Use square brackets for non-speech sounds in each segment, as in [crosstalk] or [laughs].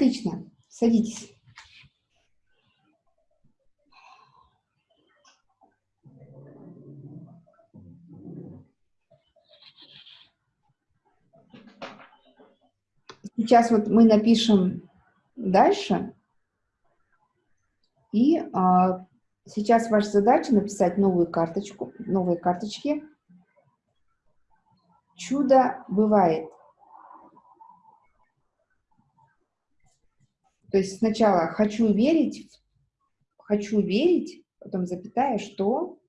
Отлично. Садитесь. Сейчас вот мы напишем дальше. И а, сейчас ваша задача написать новую карточку, новые карточки. Чудо бывает. То есть сначала хочу верить, хочу верить, потом запятая, что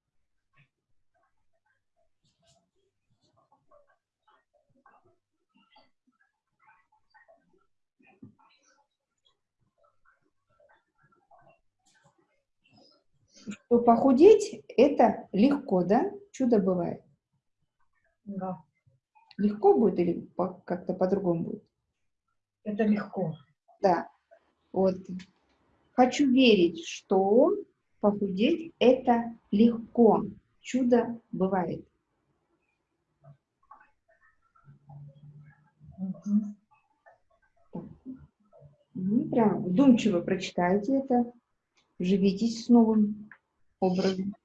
что похудеть – это легко, да? Чудо бывает. Да. Легко будет или как-то по-другому будет? Это легко. Да. Вот. Хочу верить, что похудеть – это легко. Чудо бывает. Угу. Прям вдумчиво прочитайте это, живитесь с новым образом.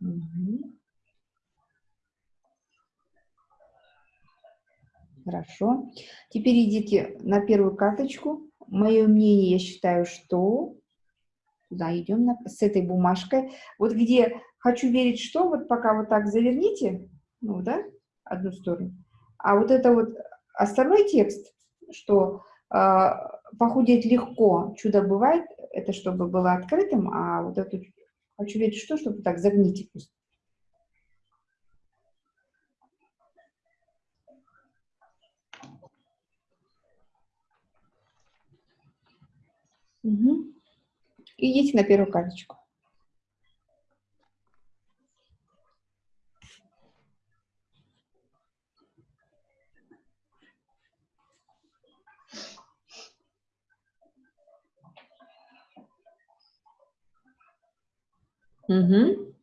Угу. Хорошо. Теперь идите на первую карточку. Мое мнение, я считаю, что... Туда идем на... с этой бумажкой. Вот где хочу верить, что, вот пока вот так заверните, ну, да, одну сторону. А вот это вот остальной текст, что э, похудеть легко, чудо бывает, это чтобы было открытым, а вот эту хочу верить, что, чтобы так загните просто. Угу. Идите на первую карточку. Угу.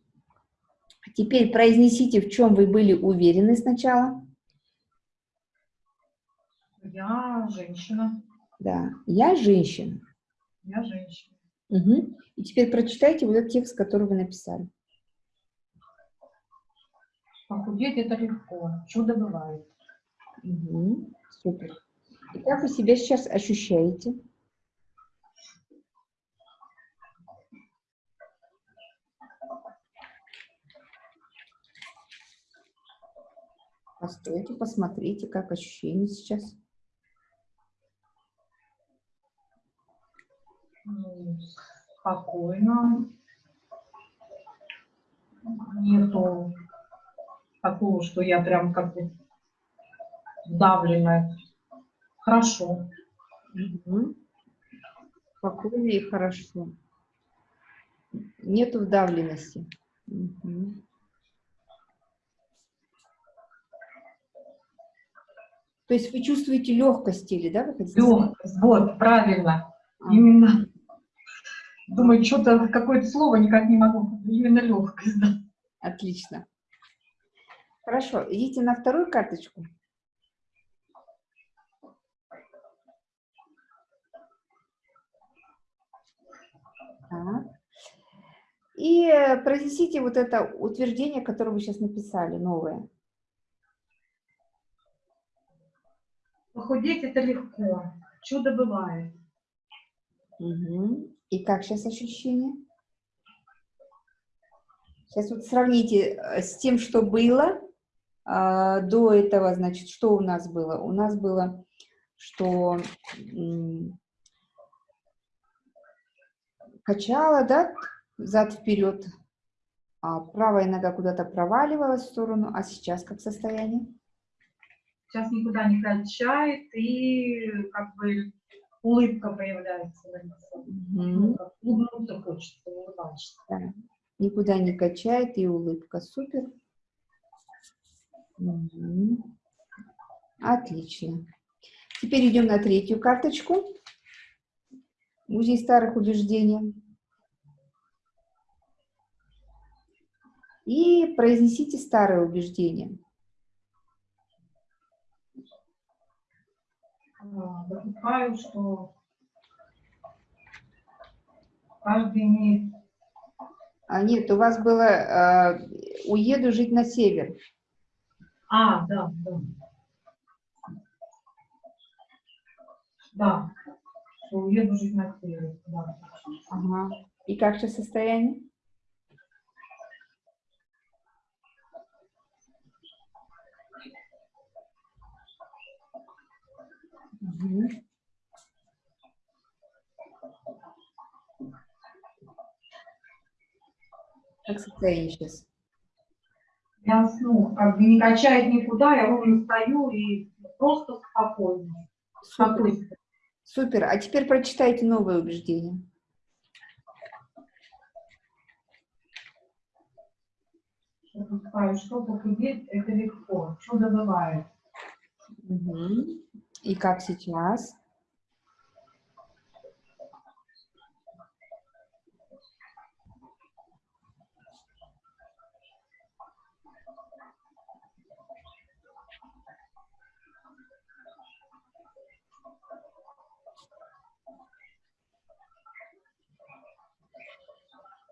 Теперь произнесите, в чем вы были уверены сначала. Я женщина. Да, я женщина. Я женщина. Угу. И теперь прочитайте вот этот текст, который вы написали. Похудеть это легко, чудо бывает. Угу. Супер. И как вы себя сейчас ощущаете? Постойте, посмотрите, как ощущения сейчас. Спокойно. Нету такого, что я прям как бы давленная. Хорошо. Угу. Спокойно и хорошо. Нету вдавленности. Угу. То есть вы чувствуете легкость или, да? Легкость, вот, правильно. А. Именно. Думаю, что-то, какое-то слово никак не могу. Именно легкость, да. Отлично. Хорошо, идите на вторую карточку. Так. И произнесите вот это утверждение, которое вы сейчас написали, новое. Похудеть это легко, чудо бывает. Угу. И как сейчас ощущение? Сейчас вот сравните э, с тем, что было а, до этого, значит, что у нас было? У нас было, что качала, да, зад-вперед, а правая нога куда-то проваливалась в сторону, а сейчас как состояние? Сейчас никуда не качает, и как бы улыбка появляется на лице. Ну, улыбнуться хочется, улыбаться. Да. Никуда не качает, и улыбка. Супер. Угу. Отлично. Теперь идем на третью карточку. Музей старых убеждений. И произнесите старые убеждения. Допускаю, что каждый имеет... А нет, у вас было э, «Уеду жить на север». А, да, да. Да, уеду жить на север, да. Ага. И как же состояние? Угу. Как состояние сейчас? Я, ну, как бы не качает никуда, я ровно стою и просто спокойно. Супер. Супер. А теперь прочитайте новое убеждение. Что похудеть, это легко. Чудо бывает. Угу. И как сейчас?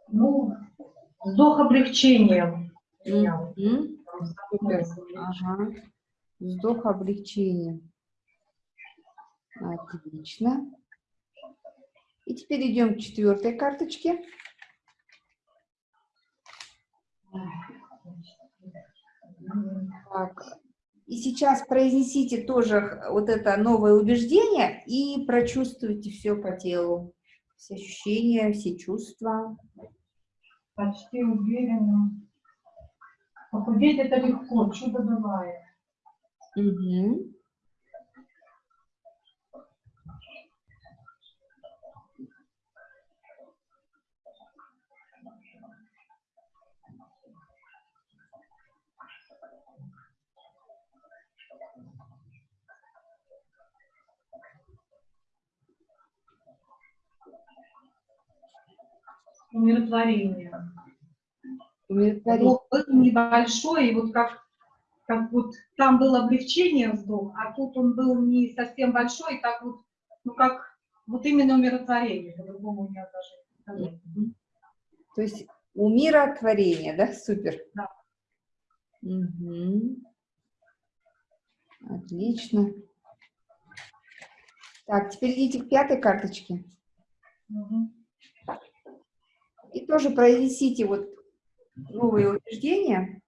Ну, вздох облегчения. Mm -hmm. Ага. Вздох облегчения. Отлично. И теперь идем к четвертой карточке. Так. И сейчас произнесите тоже вот это новое убеждение и прочувствуйте все по телу. Все ощущения, все чувства. Почти уверенно. Похудеть это легко, чудо бывает. Угу. Умиротворение. Умиротворение. был небольшой, и вот как, как вот там было облегчение вздох, а тут он был не совсем большой, так вот, ну как, вот именно умиротворение, по-другому не даже. То есть умиротворение, да? Супер. Да. Угу. Отлично. Так, теперь идите к пятой карточке. Угу. И тоже произнесите вот новые убеждения.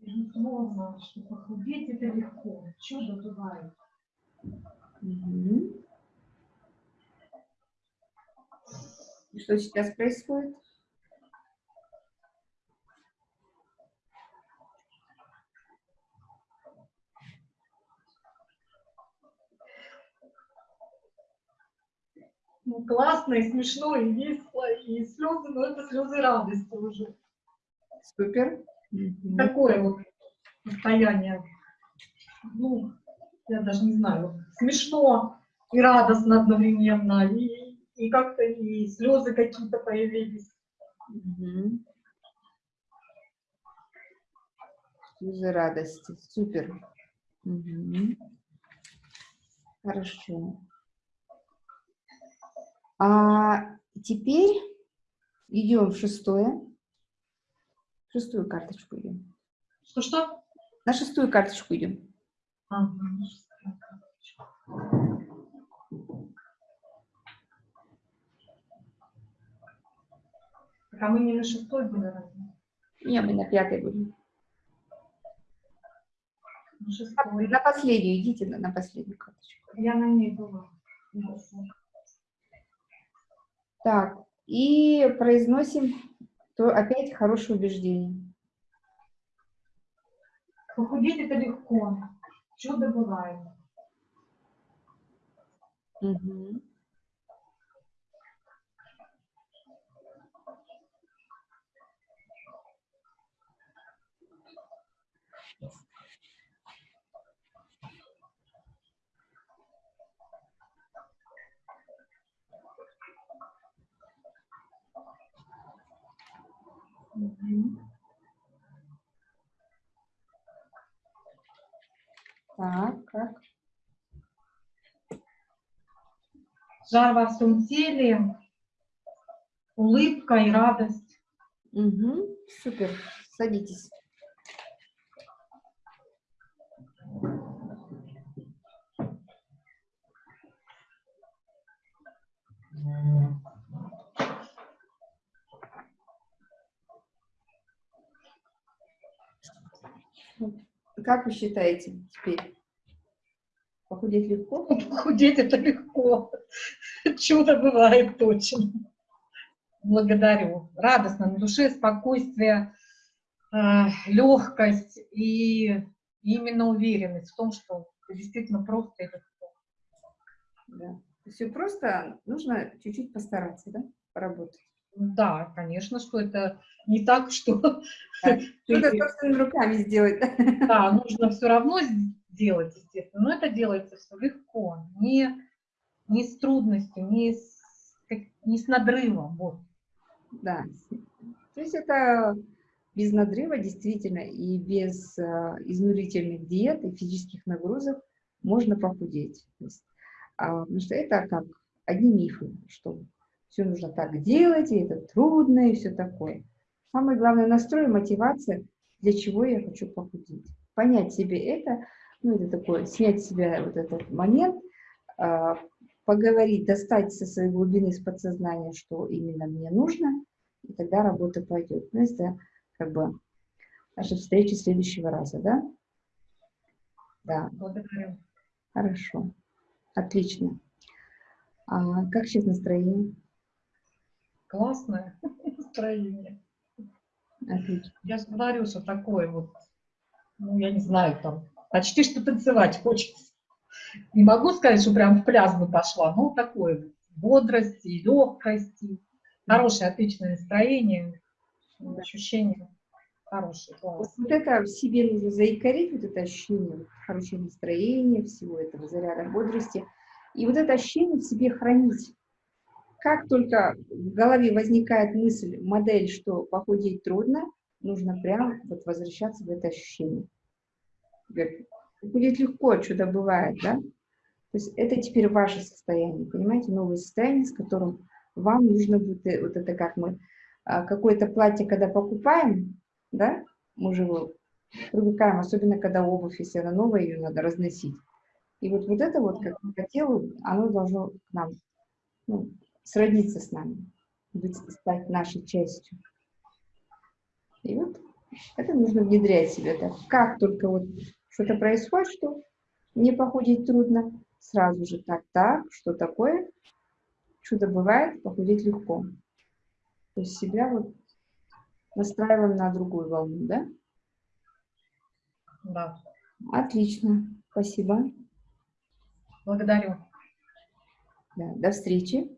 Безусловно, что похудеть это легко, чудо бывает. Угу. И что сейчас происходит? Ну, классно, и смешно, и весело, и слезы, но это слезы радости уже. Супер. Такое вот состояние. Ну, я даже не знаю, смешно и радостно одновременно, и, и как-то и слезы какие-то появились. Угу. Слезы радости. Супер. Угу. Хорошо. А теперь идем в шестое. Шестую карточку идем. Что-что? На шестую карточку идем. Ага, А мы не на шестой были разве? Не, мы на пятой. На шестой. На последнюю, идите на, на последнюю карточку. Я на ней была. Так, и произносим то опять хорошее убеждение. Похудеть это легко. Чудо бывает. Угу. Угу. Так, как? Жар во всем теле, улыбка и радость. Угу, супер, садитесь. Как вы считаете теперь? Похудеть легко? [laughs] Похудеть это легко. Чудо бывает точно. Благодарю. Радостно на душе, спокойствие, э, легкость и именно уверенность в том, что действительно просто и легко. Да. Все просто, нужно чуть-чуть постараться, да, поработать. Да, конечно, что это не так, что... Да. Что-то [laughs] собственными руками сделать. Да, нужно все равно сделать, естественно, но это делается все легко, не, не с трудностью, не с, не с надрывом. Вот. Да, то есть это без надрыва действительно и без э, изнурительных диет и физических нагрузок можно похудеть. есть, а, потому что это как одни мифы, что все нужно так делать, и это трудно, и все такое. Самое главное настрой, мотивация, для чего я хочу похудеть. Понять себе это, ну это такое, снять с себя вот этот момент, э, поговорить, достать со своей глубины, из подсознания, что именно мне нужно, и тогда работа пойдет. Ну, это как бы наша встреча следующего раза, да? Да. Благодарю. Хорошо. Отлично. А как сейчас настроение? Классное [laughs] настроение. Отлично. Я же говорю, что такое вот, ну, я не знаю, там, почти что танцевать хочется. Не могу сказать, что прям в пляс бы пошла, но такое бодрости, легкости, хорошее, отличное настроение, ощущение хорошее, класс. Вот это в себе нужно заикарить, вот это ощущение хорошего настроения, всего этого заряда бодрости, и вот это ощущение в себе хранить. Как только в голове возникает мысль, модель, что похудеть трудно, нужно прям вот возвращаться в это ощущение. Похудеть легко, что-то бывает, да? То есть это теперь ваше состояние, понимаете, новое состояние, с которым вам нужно будет, э, вот это как мы, а, какое-то платье, когда покупаем, да, мы же его привыкаем, особенно когда обувь, если она новая, ее надо разносить. И вот, вот это вот, как по телу, оно должно к нам ну, сродниться с нами, быть, стать нашей частью. И вот это нужно внедрять в себя. Так. Как только вот что-то происходит, что не похудеть трудно, сразу же так, так, что такое, чудо бывает, похудеть легко. То есть себя вот настраиваем на другую волну, да? Да. Отлично, спасибо. Благодарю. Да, до встречи.